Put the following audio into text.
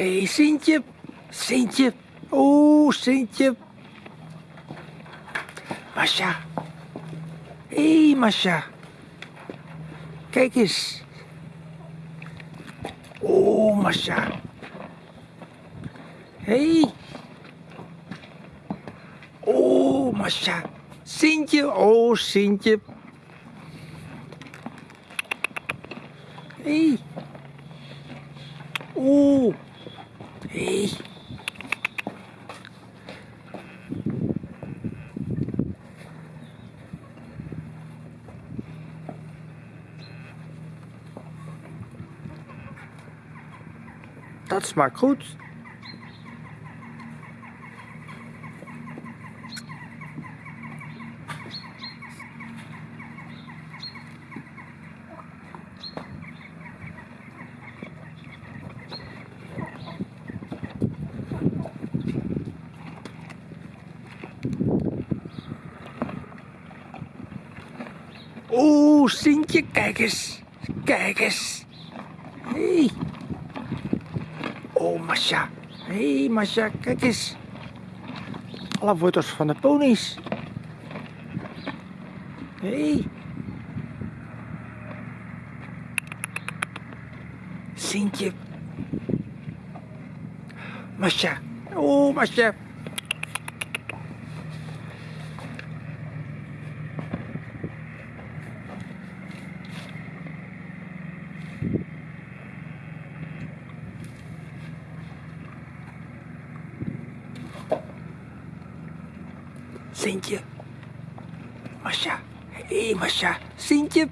Hé, hey, Sintje. Sintje. Oeh, Sintje. Masha. Hé, hey, Masha. Kijk eens. Oeh, Masha. Hé. Hey. Oeh, Masha. Sintje. Oh, Sintje. Hé. Hey. Oeh. Hey. Dat smaakt goed. Oeh, Sintje, kijk eens. Kijk eens. Hé. Hey. Oh, Masha. Hey, Masha, kijk eens. Alle wortels van de ponies. Hey. Sintje. Masha. Oh, Masha. Sintje. Masha. Hé, hey, Masha. Sintje.